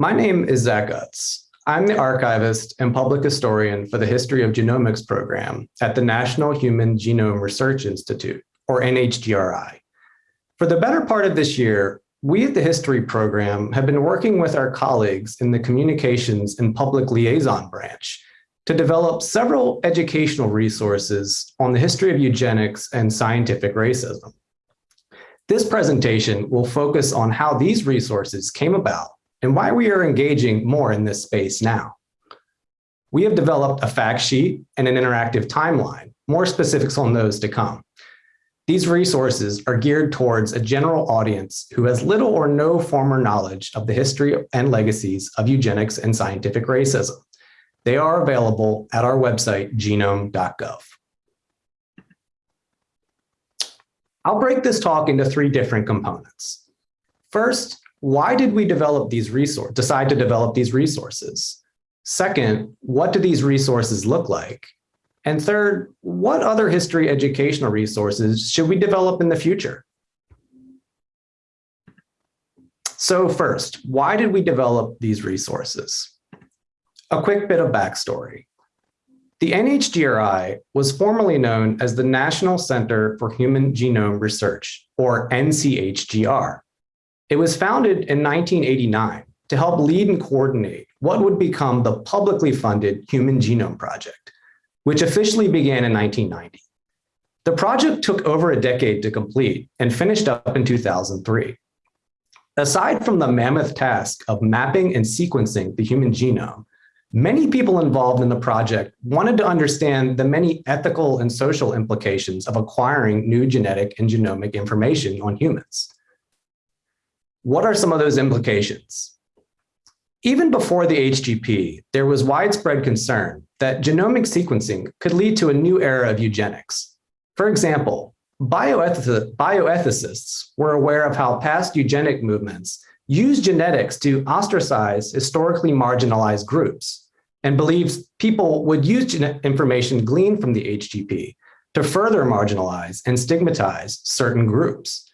My name is Zach Utz. I'm the archivist and public historian for the History of Genomics program at the National Human Genome Research Institute, or NHGRI. For the better part of this year, we at the History program have been working with our colleagues in the Communications and Public Liaison branch to develop several educational resources on the history of eugenics and scientific racism. This presentation will focus on how these resources came about and why we are engaging more in this space now. We have developed a fact sheet and an interactive timeline, more specifics on those to come. These resources are geared towards a general audience who has little or no former knowledge of the history and legacies of eugenics and scientific racism. They are available at our website, genome.gov. I'll break this talk into three different components. First, why did we develop these resources, decide to develop these resources? Second, what do these resources look like? And third, what other history educational resources should we develop in the future? So first, why did we develop these resources? A quick bit of backstory. The NHGRI was formerly known as the National Center for Human Genome Research, or NCHGR. It was founded in 1989 to help lead and coordinate what would become the publicly funded Human Genome Project, which officially began in 1990. The project took over a decade to complete and finished up in 2003. Aside from the mammoth task of mapping and sequencing the human genome, many people involved in the project wanted to understand the many ethical and social implications of acquiring new genetic and genomic information on humans. What are some of those implications? Even before the HGP, there was widespread concern that genomic sequencing could lead to a new era of eugenics. For example, bioethicists were aware of how past eugenic movements used genetics to ostracize historically marginalized groups and believes people would use information gleaned from the HGP to further marginalize and stigmatize certain groups.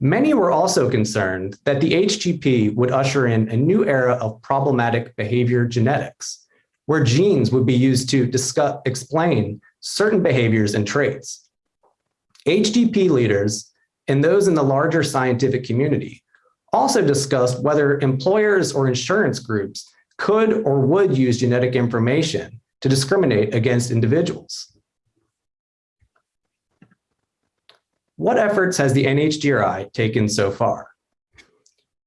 Many were also concerned that the HGP would usher in a new era of problematic behavior genetics, where genes would be used to discuss, explain certain behaviors and traits. HGP leaders and those in the larger scientific community also discussed whether employers or insurance groups could or would use genetic information to discriminate against individuals. What efforts has the NHGRI taken so far?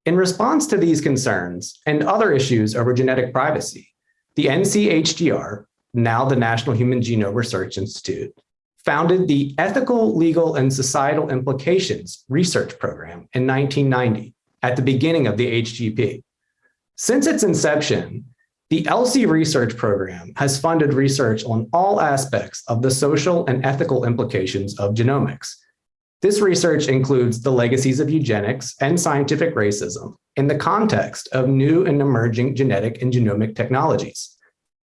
In response to these concerns and other issues over genetic privacy, the NCHGR, now the National Human Genome Research Institute, founded the Ethical, Legal, and Societal Implications Research Program in 1990 at the beginning of the HGP. Since its inception, the ELSI research program has funded research on all aspects of the social and ethical implications of genomics, this research includes the legacies of eugenics and scientific racism in the context of new and emerging genetic and genomic technologies.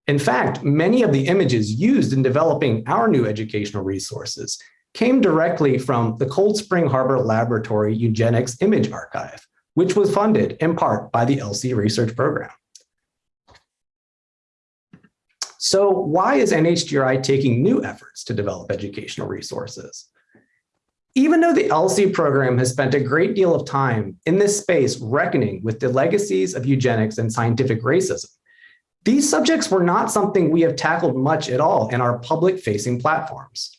In fact, many of the images used in developing our new educational resources came directly from the Cold Spring Harbor Laboratory Eugenics Image Archive, which was funded in part by the ELSI research program. So why is NHGRI taking new efforts to develop educational resources? Even though the ELSI program has spent a great deal of time in this space reckoning with the legacies of eugenics and scientific racism, these subjects were not something we have tackled much at all in our public-facing platforms.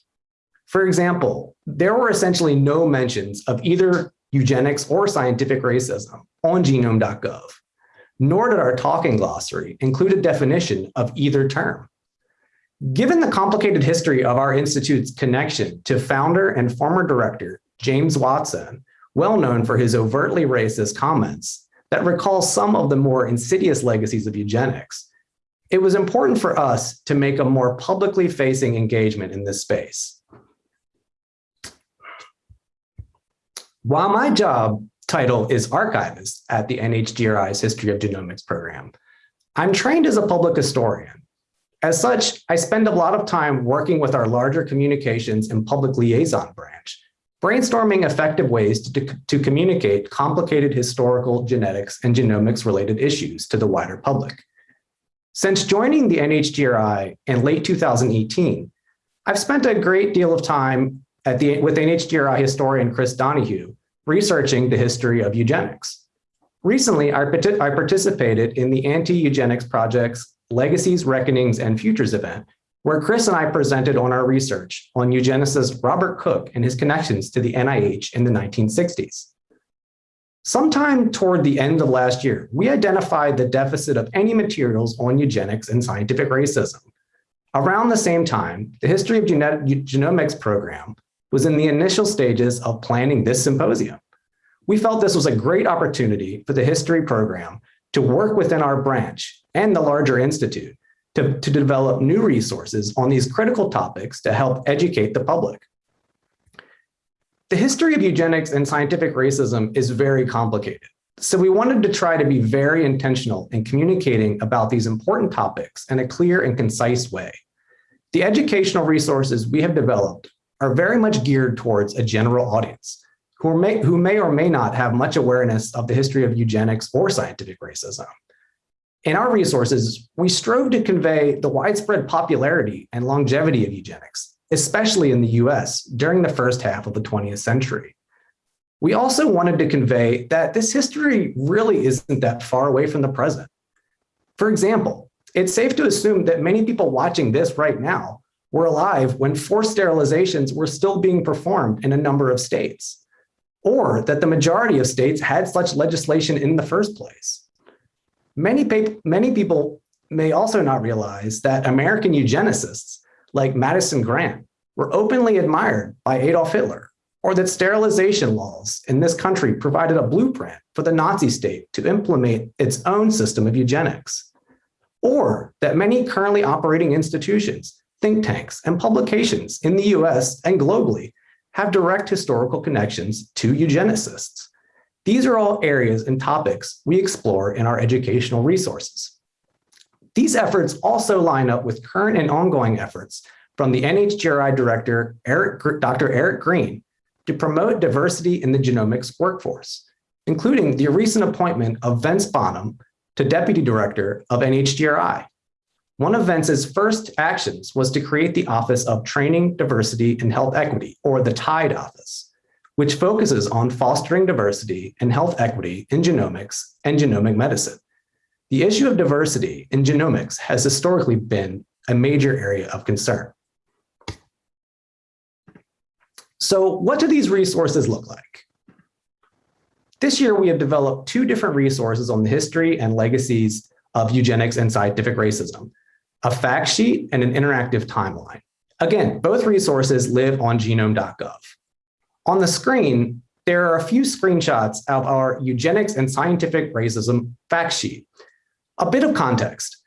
For example, there were essentially no mentions of either eugenics or scientific racism on genome.gov, nor did our talking glossary include a definition of either term. Given the complicated history of our institute's connection to founder and former director, James Watson, well known for his overtly racist comments that recall some of the more insidious legacies of eugenics, it was important for us to make a more publicly facing engagement in this space. While my job title is archivist at the NHGRI's History of Genomics program, I'm trained as a public historian as such, I spend a lot of time working with our larger communications and public liaison branch, brainstorming effective ways to, to communicate complicated historical genetics and genomics related issues to the wider public. Since joining the NHGRI in late 2018, I've spent a great deal of time at the, with NHGRI historian Chris Donohue researching the history of eugenics. Recently, I, I participated in the Anti-Eugenics Project's Legacies, Reckonings, and Futures event, where Chris and I presented on our research on eugenicist Robert Cook and his connections to the NIH in the 1960s. Sometime toward the end of last year, we identified the deficit of any materials on eugenics and scientific racism. Around the same time, the History of Genomics program was in the initial stages of planning this symposium. We felt this was a great opportunity for the history program to work within our branch and the larger institute to, to develop new resources on these critical topics to help educate the public. The history of eugenics and scientific racism is very complicated. So we wanted to try to be very intentional in communicating about these important topics in a clear and concise way. The educational resources we have developed are very much geared towards a general audience who may, who may or may not have much awareness of the history of eugenics or scientific racism. In our resources, we strove to convey the widespread popularity and longevity of eugenics, especially in the US during the first half of the 20th century. We also wanted to convey that this history really isn't that far away from the present. For example, it's safe to assume that many people watching this right now were alive when forced sterilizations were still being performed in a number of states, or that the majority of states had such legislation in the first place. Many, many people may also not realize that American eugenicists like Madison Grant, were openly admired by Adolf Hitler, or that sterilization laws in this country provided a blueprint for the Nazi state to implement its own system of eugenics, or that many currently operating institutions, think tanks, and publications in the US and globally have direct historical connections to eugenicists. These are all areas and topics we explore in our educational resources. These efforts also line up with current and ongoing efforts from the NHGRI director, Eric, Dr. Eric Green, to promote diversity in the genomics workforce, including the recent appointment of Vince Bonham to deputy director of NHGRI. One of Vince's first actions was to create the Office of Training, Diversity, and Health Equity, or the TIDE office, which focuses on fostering diversity and health equity in genomics and genomic medicine. The issue of diversity in genomics has historically been a major area of concern. So what do these resources look like? This year, we have developed two different resources on the history and legacies of eugenics and scientific racism, a fact sheet and an interactive timeline. Again, both resources live on genome.gov. On the screen, there are a few screenshots of our eugenics and scientific racism fact sheet. A bit of context.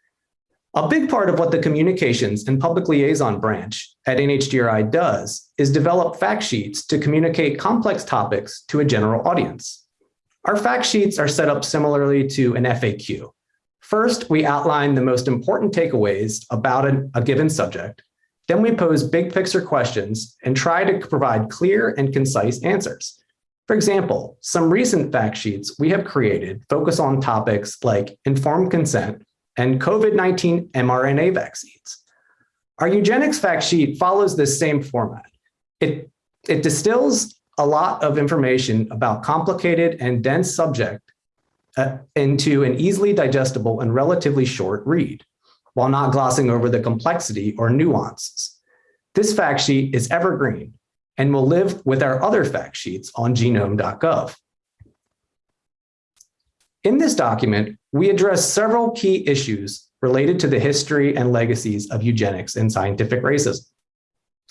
A big part of what the communications and public liaison branch at NHGRI does is develop fact sheets to communicate complex topics to a general audience. Our fact sheets are set up similarly to an FAQ. First, we outline the most important takeaways about a, a given subject. Then we pose big picture questions and try to provide clear and concise answers. For example, some recent fact sheets we have created focus on topics like informed consent and COVID-19 mRNA vaccines. Our eugenics fact sheet follows this same format. It, it distills a lot of information about complicated and dense subject uh, into an easily digestible and relatively short read, while not glossing over the complexity or nuances. This fact sheet is evergreen and will live with our other fact sheets on genome.gov. In this document, we address several key issues related to the history and legacies of eugenics and scientific racism,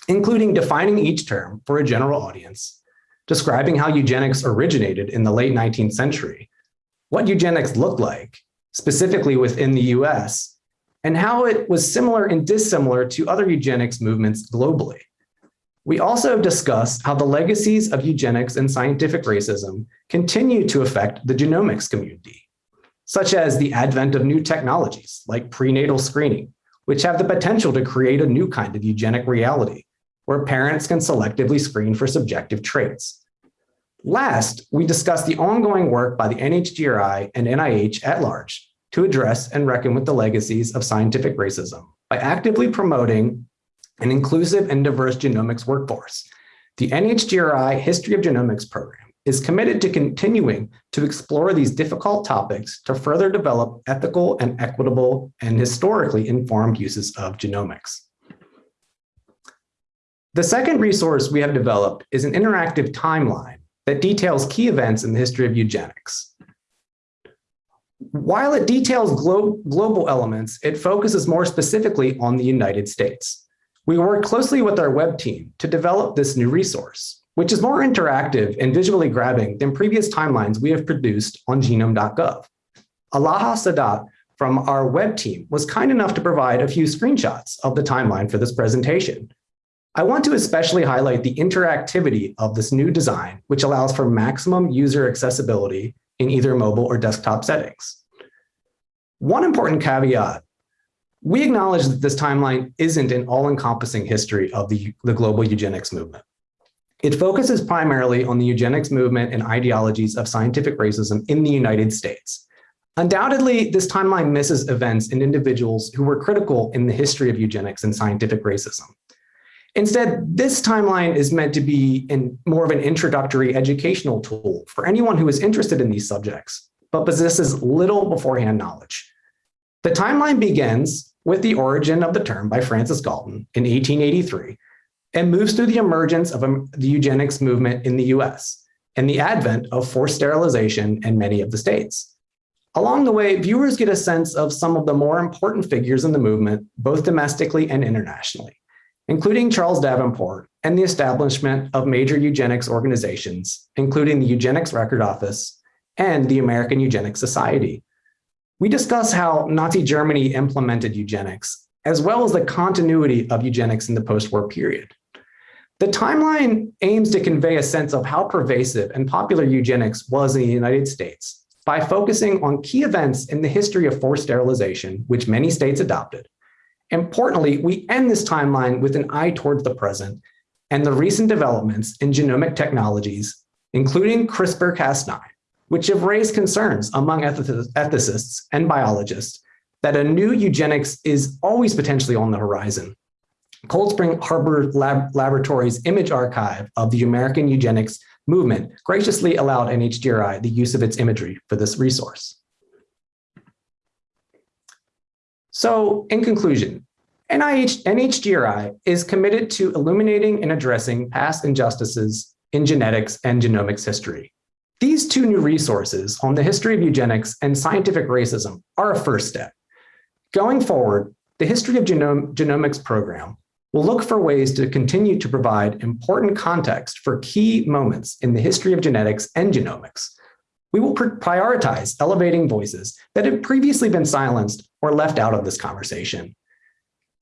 including defining each term for a general audience, describing how eugenics originated in the late 19th century, what eugenics looked like, specifically within the US, and how it was similar and dissimilar to other eugenics movements globally. We also discuss how the legacies of eugenics and scientific racism continue to affect the genomics community, such as the advent of new technologies like prenatal screening, which have the potential to create a new kind of eugenic reality, where parents can selectively screen for subjective traits. Last, we discussed the ongoing work by the NHGRI and NIH at large to address and reckon with the legacies of scientific racism by actively promoting an inclusive and diverse genomics workforce. The NHGRI History of Genomics program is committed to continuing to explore these difficult topics to further develop ethical and equitable and historically informed uses of genomics. The second resource we have developed is an interactive timeline that details key events in the history of eugenics. While it details glo global elements, it focuses more specifically on the United States. We worked closely with our web team to develop this new resource, which is more interactive and visually grabbing than previous timelines we have produced on genome.gov. Alaha Sadat from our web team was kind enough to provide a few screenshots of the timeline for this presentation. I want to especially highlight the interactivity of this new design, which allows for maximum user accessibility in either mobile or desktop settings. One important caveat, we acknowledge that this timeline isn't an all-encompassing history of the, the global eugenics movement. It focuses primarily on the eugenics movement and ideologies of scientific racism in the United States. Undoubtedly, this timeline misses events and individuals who were critical in the history of eugenics and scientific racism. Instead, this timeline is meant to be in more of an introductory educational tool for anyone who is interested in these subjects, but possesses little beforehand knowledge. The timeline begins with the origin of the term by Francis Galton in 1883 and moves through the emergence of the eugenics movement in the US and the advent of forced sterilization in many of the states. Along the way, viewers get a sense of some of the more important figures in the movement, both domestically and internationally including Charles Davenport and the establishment of major eugenics organizations, including the Eugenics Record Office and the American Eugenics Society. We discuss how Nazi Germany implemented eugenics, as well as the continuity of eugenics in the post-war period. The timeline aims to convey a sense of how pervasive and popular eugenics was in the United States by focusing on key events in the history of forced sterilization, which many states adopted, Importantly, we end this timeline with an eye towards the present and the recent developments in genomic technologies, including CRISPR-Cas9, which have raised concerns among ethicists and biologists that a new eugenics is always potentially on the horizon. Cold Spring Harbor Lab Laboratories image archive of the American eugenics movement graciously allowed NHGRI the use of its imagery for this resource. So in conclusion, NIH, NHGRI is committed to illuminating and addressing past injustices in genetics and genomics history. These two new resources on the history of eugenics and scientific racism are a first step. Going forward, the History of Genomics program will look for ways to continue to provide important context for key moments in the history of genetics and genomics. We will prioritize elevating voices that have previously been silenced or left out of this conversation.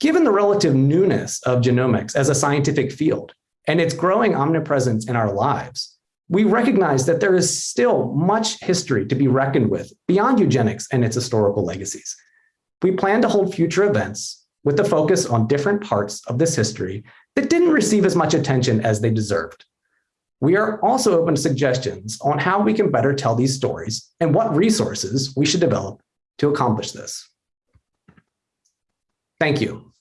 Given the relative newness of genomics as a scientific field and its growing omnipresence in our lives, we recognize that there is still much history to be reckoned with beyond eugenics and its historical legacies. We plan to hold future events with a focus on different parts of this history that didn't receive as much attention as they deserved. We are also open to suggestions on how we can better tell these stories and what resources we should develop to accomplish this. Thank you.